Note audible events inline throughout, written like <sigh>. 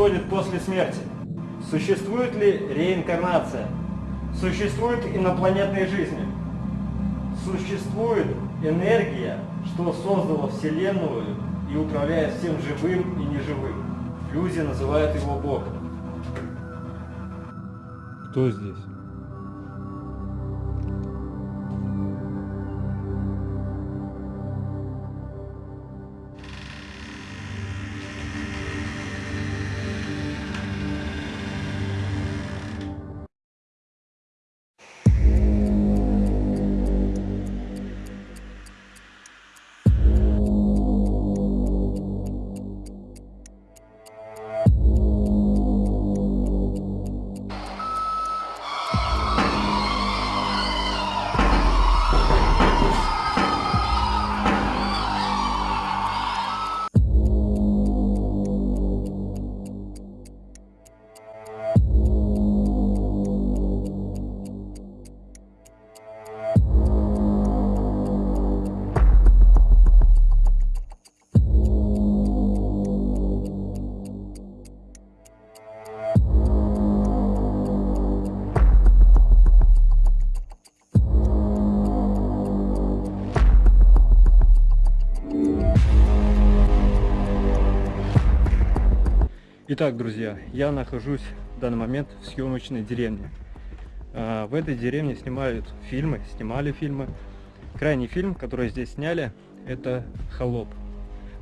происходит после смерти? Существует ли реинкарнация? Существуют инопланетные жизни? Существует энергия, что создала Вселенную и управляет всем живым и неживым. Люди называют его Богом. Кто здесь? Итак, друзья, я нахожусь в данный момент в съемочной деревне. А, в этой деревне снимают фильмы, снимали фильмы. Крайний фильм, который здесь сняли, это «Холоп».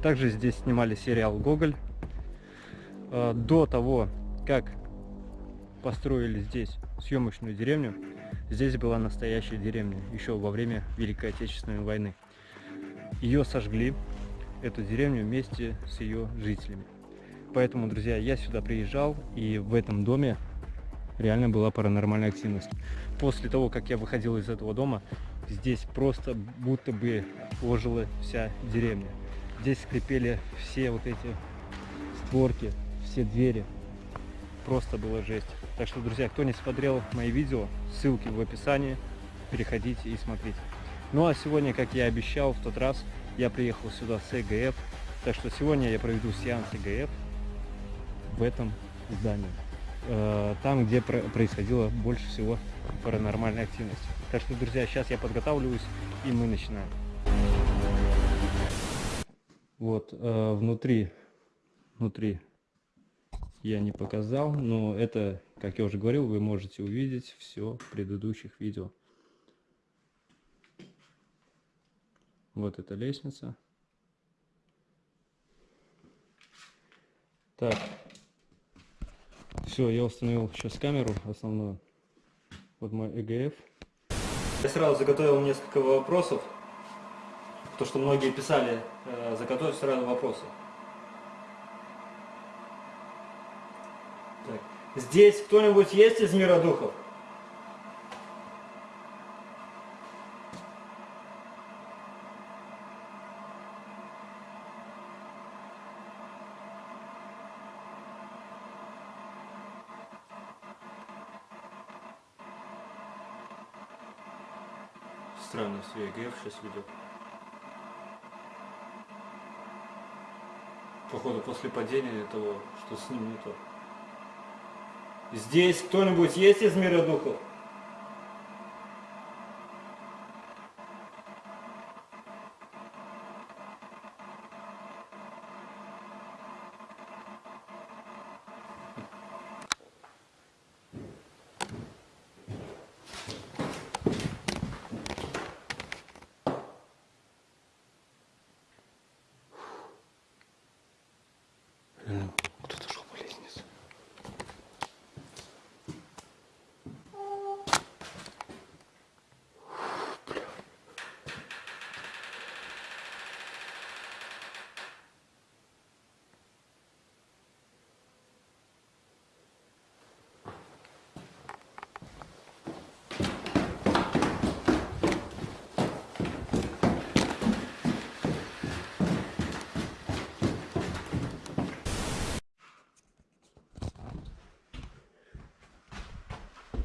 Также здесь снимали сериал «Гоголь». А, до того, как построили здесь съемочную деревню, здесь была настоящая деревня, еще во время Великой Отечественной войны. Ее сожгли, эту деревню, вместе с ее жителями. Поэтому, друзья, я сюда приезжал, и в этом доме реально была паранормальная активность. После того, как я выходил из этого дома, здесь просто будто бы ожила вся деревня. Здесь скрипели все вот эти створки, все двери. Просто было жесть. Так что, друзья, кто не смотрел мои видео, ссылки в описании, переходите и смотрите. Ну а сегодня, как я обещал в тот раз, я приехал сюда с ЭГФ. Так что сегодня я проведу сеанс ЭГФ в этом здании. Э, там, где происходило больше всего паранормальной активности. Так что, друзья, сейчас я подготавливаюсь, и мы начинаем. Вот, э, внутри, внутри я не показал, но это, как я уже говорил, вы можете увидеть все в предыдущих видео. Вот эта лестница. Так, все, я установил сейчас камеру основную. Вот мой EGF. Я сразу заготовил несколько вопросов. То, что многие писали, э, заготовить сразу вопросы. Так. Здесь кто-нибудь есть из мира духов? Странно, все ЕГФ сейчас ведет. Походу после падения того, что с ним не то. Здесь кто-нибудь есть из мира духов?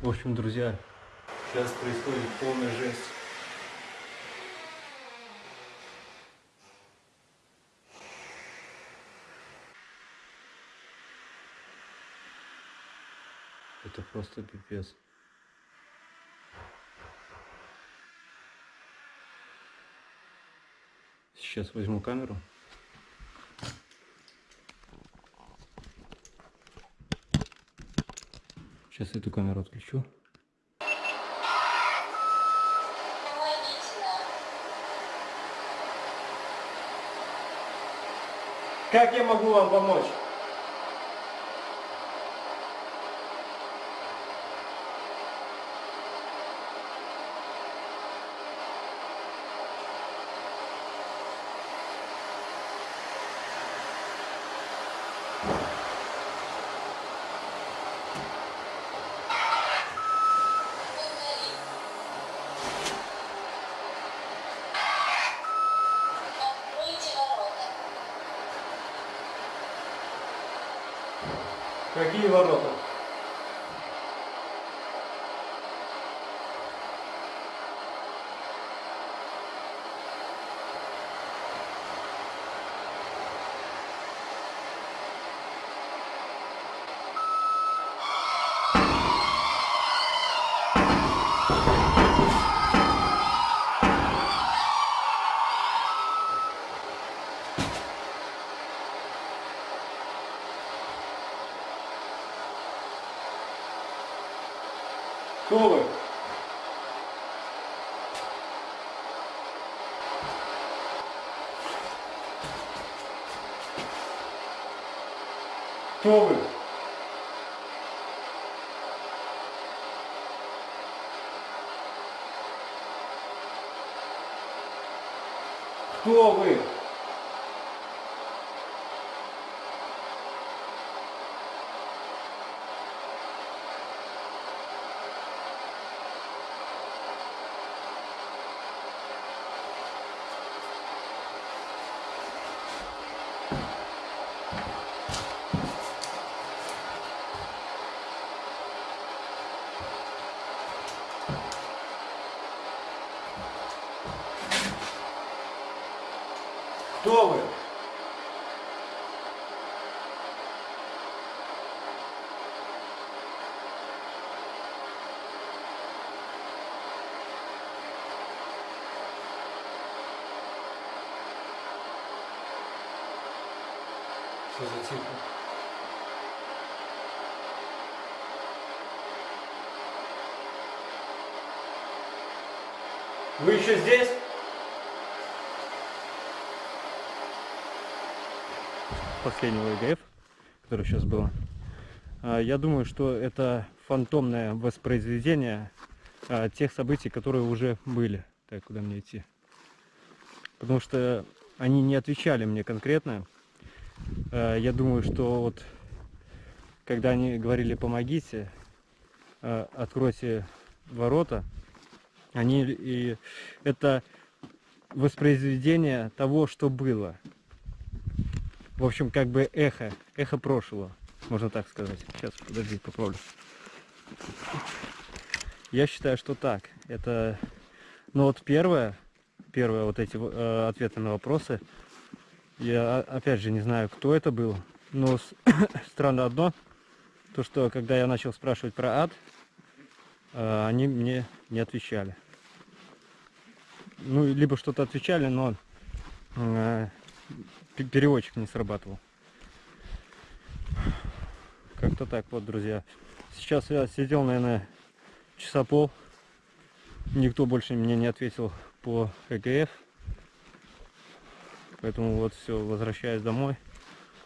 В общем, друзья, сейчас происходит полная жесть. Это просто пипец. Сейчас возьму камеру. Сейчас эту камеру отключу. Как я могу вам помочь? Какие ворота? Кто вы? Кто вы? Кто вы? Что за цифра? Вы еще здесь? Последнего ЕГФ, который сейчас было. А, Я думаю, что это фантомное воспроизведение а, тех событий, которые уже были. Так, куда мне идти? Потому что они не отвечали мне конкретно. А, Я думаю, что вот когда они говорили помогите, откройте ворота, они и это воспроизведение того, что было. В общем, как бы эхо, эхо прошлого, можно так сказать. Сейчас, подожди, поправлю. Я считаю, что так. Это, ну вот первое, первое вот эти э, ответы на вопросы. Я о- опять же не знаю, кто это был, но с- <coughs> странно одно, то что когда я начал спрашивать про ад, э, они мне не отвечали. Ну, либо что-то отвечали, но э, переводчик не срабатывал. Как-то так вот, друзья. Сейчас я сидел, наверное, часа пол. Никто больше мне не ответил по ЭГФ. Поэтому вот все, возвращаюсь домой.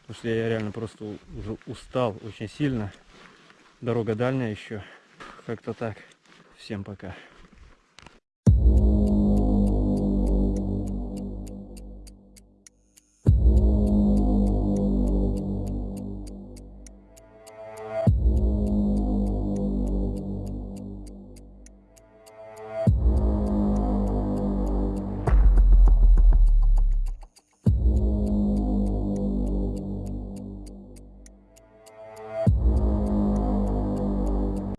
Потому что я реально просто уже устал очень сильно. Дорога дальняя еще. Как-то так. Всем пока.